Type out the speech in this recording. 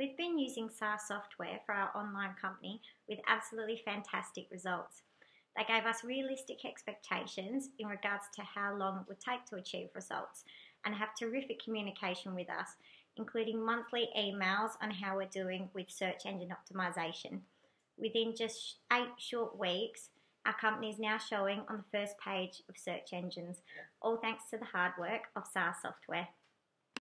We've been using SaaS software for our online company with absolutely fantastic results. They gave us realistic expectations in regards to how long it would take to achieve results and have terrific communication with us, including monthly emails on how we're doing with search engine optimization. Within just eight short weeks, our company is now showing on the first page of search engines, all thanks to the hard work of SaaS software.